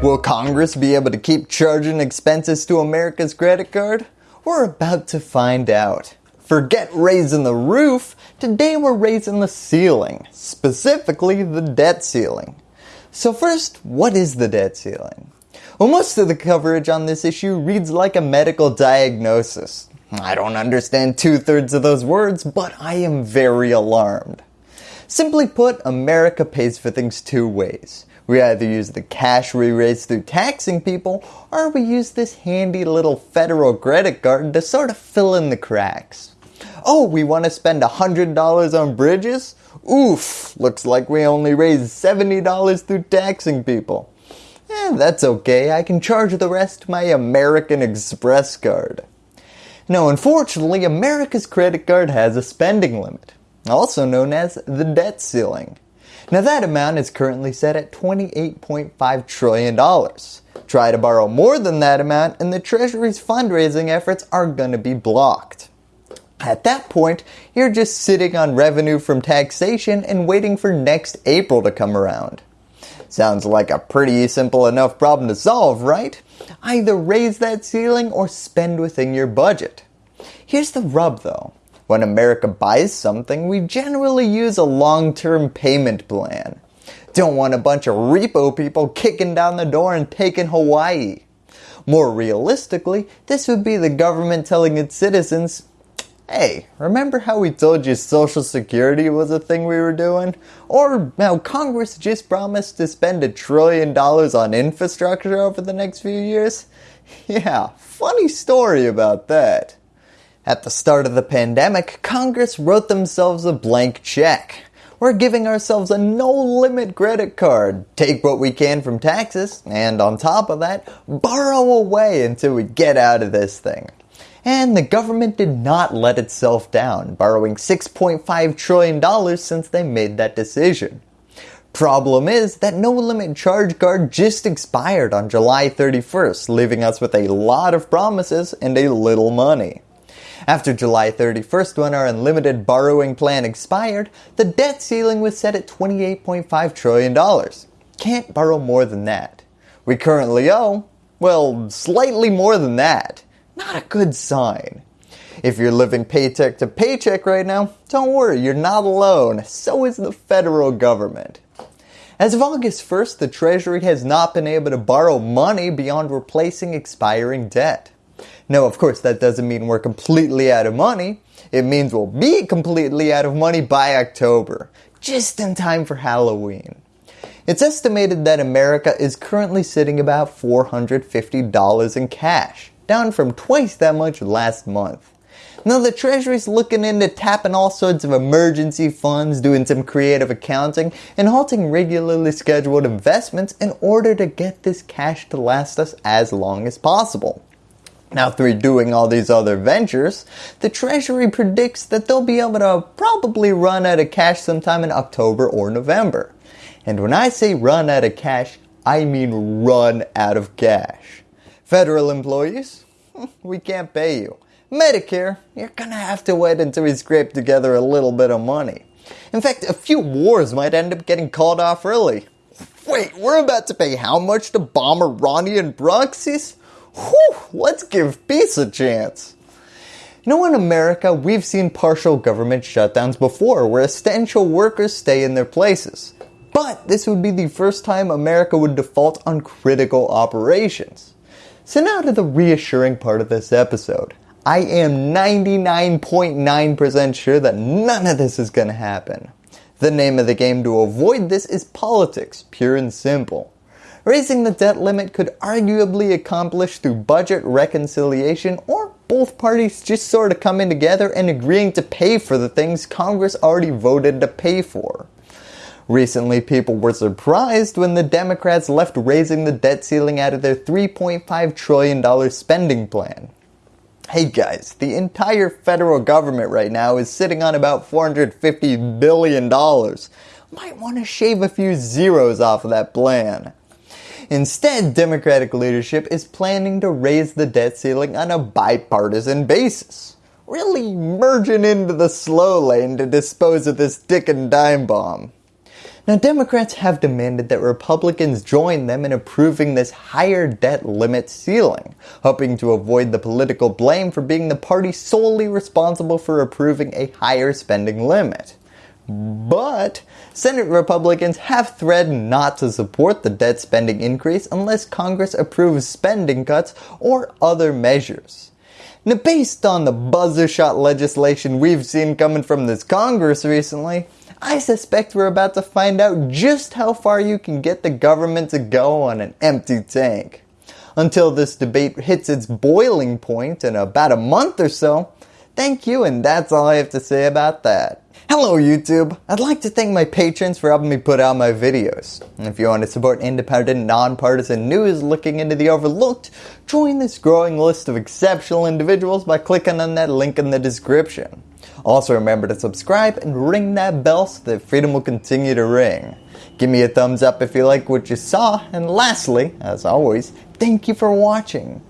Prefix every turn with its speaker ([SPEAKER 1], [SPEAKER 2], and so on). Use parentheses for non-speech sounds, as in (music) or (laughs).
[SPEAKER 1] Will Congress be able to keep charging expenses to America's credit card? We're about to find out. Forget raising the roof, today we're raising the ceiling, specifically the debt ceiling. So first, what is the debt ceiling? Well most of the coverage on this issue reads like a medical diagnosis. I don't understand two thirds of those words, but I am very alarmed. Simply put, America pays for things two ways. We either use the cash we raise through taxing people, or we use this handy little federal credit card to sort of fill in the cracks. Oh, we want to spend $100 on bridges? Oof, looks like we only raised $70 through taxing people. Eh, that's okay, I can charge the rest to my American Express card. Now unfortunately, America's credit card has a spending limit, also known as the debt ceiling. Now that amount is currently set at $28.5 trillion. Try to borrow more than that amount and the Treasury's fundraising efforts are going to be blocked. At that point, you're just sitting on revenue from taxation and waiting for next April to come around. Sounds like a pretty simple enough problem to solve, right? Either raise that ceiling or spend within your budget. Here's the rub though. When America buys something, we generally use a long-term payment plan. Don't want a bunch of repo people kicking down the door and taking Hawaii. More realistically, this would be the government telling its citizens, Hey, remember how we told you social security was a thing we were doing? Or how Congress just promised to spend a trillion dollars on infrastructure over the next few years? (laughs) Yeah, funny story about that. At the start of the pandemic, Congress wrote themselves a blank check. We're giving ourselves a no-limit credit card, take what we can from taxes, and on top of that, borrow away until we get out of this thing. And the government did not let itself down, borrowing $6.5 trillion since they made that decision. Problem is that no limit charge card just expired on July 31st, leaving us with a lot of promises and a little money. After July 31st when our unlimited borrowing plan expired, the debt ceiling was set at $28.5 trillion. Can't borrow more than that. We currently owe, well, slightly more than that. Not a good sign. If you're living paycheck to paycheck right now, don't worry, you're not alone. So is the federal government. As of August 1st, the Treasury has not been able to borrow money beyond replacing expiring debt. Now of course that doesn't mean we're completely out of money. It means we'll be completely out of money by October, just in time for Halloween. It's estimated that America is currently sitting about $450 in cash, down from twice that much last month. Now the Treasury's looking into tapping all sorts of emergency funds, doing some creative accounting, and halting regularly scheduled investments in order to get this cash to last us as long as possible. Now through doing all these other ventures, the Treasury predicts that they'll be able to probably run out of cash sometime in October or November. And when I say run out of cash, I mean run out of cash. Federal employees, (laughs) we can't pay you. Medicare, you're gonna have to wait until we scrape together a little bit of money. In fact, a few wars might end up getting called off early. Wait, we're about to pay how much to bomb Iranian proxies? Whew, let's give peace a chance. You know in America we've seen partial government shutdowns before where essential workers stay in their places. But this would be the first time America would default on critical operations. So now to the reassuring part of this episode. I am 99.9% sure that none of this is going to happen. The name of the game to avoid this is politics, pure and simple. Raising the debt limit could arguably accomplish through budget reconciliation or both parties just sort of coming together and agreeing to pay for the things Congress already voted to pay for. Recently people were surprised when the Democrats left raising the debt ceiling out of their $3.5 trillion spending plan. Hey guys, the entire federal government right now is sitting on about $450 billion. Might want to shave a few zeros off of that plan. Instead, Democratic leadership is planning to raise the debt ceiling on a bipartisan basis. Really merging into the slow lane to dispose of this dick and dime bomb. Now Democrats have demanded that Republicans join them in approving this higher debt limit ceiling, hoping to avoid the political blame for being the party solely responsible for approving a higher spending limit. But Senate Republicans have threatened not to support the debt spending increase unless Congress approves spending cuts or other measures. Now based on the buzzer shot legislation we've seen coming from this Congress recently, I suspect we're about to find out just how far you can get the government to go on an empty tank. Until this debate hits its boiling point in about a month or so, thank you and that's all I have to say about that. Hello YouTube! I'd like to thank my patrons for helping me put out my videos. If you want to support independent, nonpartisan news looking into the overlooked, join this growing list of exceptional individuals by clicking on that link in the description. Also remember to subscribe and ring that bell so that freedom will continue to ring. Give me a thumbs up if you like what you saw, and lastly, as always, thank you for watching.